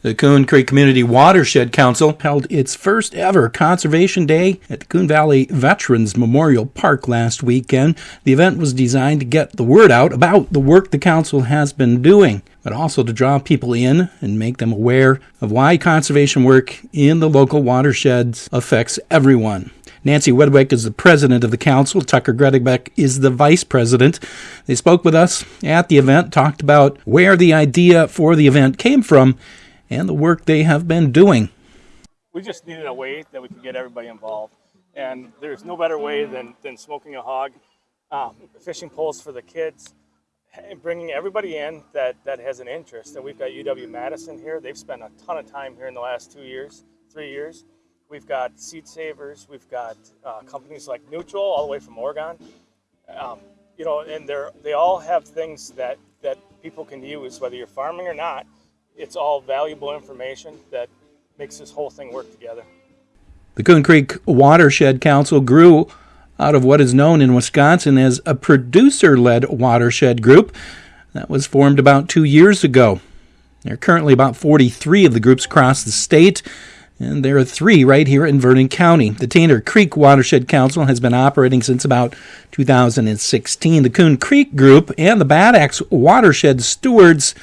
The Coon Creek Community Watershed Council held its first ever Conservation Day at the Coon Valley Veterans Memorial Park last weekend. The event was designed to get the word out about the work the council has been doing, but also to draw people in and make them aware of why conservation work in the local watersheds affects everyone. Nancy Wedwick is the president of the council. Tucker Gredebeck is the vice president. They spoke with us at the event, talked about where the idea for the event came from and the work they have been doing. we just needed a way that we could get everybody involved. And there's no better way than, than smoking a hog, um, fishing poles for the kids, and bringing everybody in that, that has an interest. And we've got UW Madison here. They've spent a ton of time here in the last two years, three years. We've got Seed Savers. We've got uh, companies like Neutral, all the way from Oregon. Um, you know, and they're they all have things that that people can use, whether you're farming or not. It's all valuable information that makes this whole thing work together. The Coon Creek Watershed Council grew out of what is known in Wisconsin as a producer led watershed group that was formed about two years ago. There are currently about 43 of the groups across the state, and there are three right here in Vernon County. The Tainter Creek Watershed Council has been operating since about 2016. The Coon Creek Group and the Bad Axe Watershed Stewards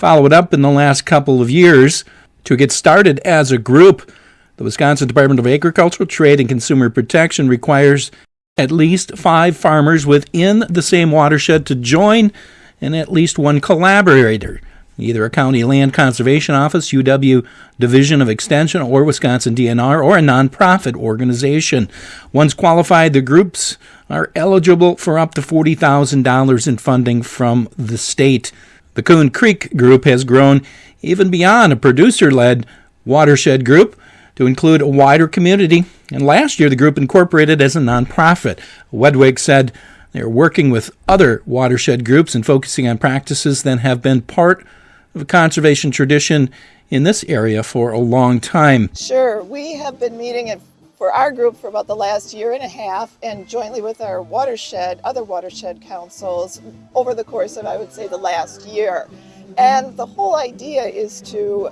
followed up in the last couple of years. To get started as a group, the Wisconsin Department of Agricultural Trade and Consumer Protection requires at least five farmers within the same watershed to join and at least one collaborator, either a county land conservation office, UW Division of Extension, or Wisconsin DNR, or a nonprofit organization. Once qualified, the groups are eligible for up to $40,000 in funding from the state. The Coon Creek group has grown even beyond a producer led watershed group to include a wider community. And last year, the group incorporated as a nonprofit. Wedwick said they are working with other watershed groups and focusing on practices that have been part of a conservation tradition in this area for a long time. Sure, we have been meeting at, for our group for about the last year and a half and jointly with our watershed, other watershed councils over the course of, I would say, the last year. And the whole idea is to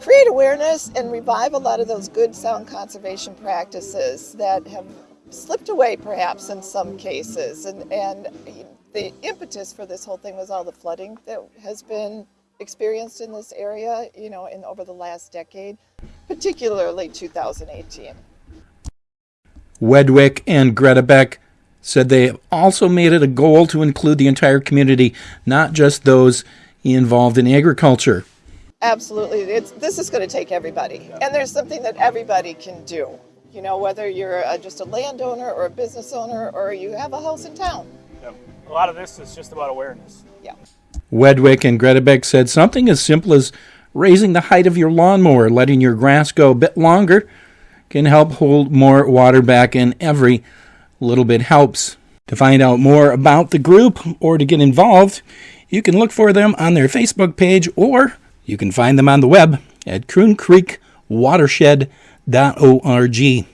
create awareness and revive a lot of those good sound conservation practices that have slipped away perhaps in some cases. And, and the impetus for this whole thing was all the flooding that has been experienced in this area, you know, in over the last decade, particularly 2018. Wedwick and Gredebeck said they have also made it a goal to include the entire community, not just those involved in agriculture. Absolutely. It's, this is going to take everybody. And there's something that everybody can do. You know, whether you're a, just a landowner or a business owner or you have a house in town. Yep. A lot of this is just about awareness. Yeah. Wedwick and Gredebeck said something as simple as raising the height of your lawnmower, letting your grass go a bit longer, can help hold more water back, and every little bit helps. To find out more about the group or to get involved, you can look for them on their Facebook page or you can find them on the web at cooncreekwatershed.org.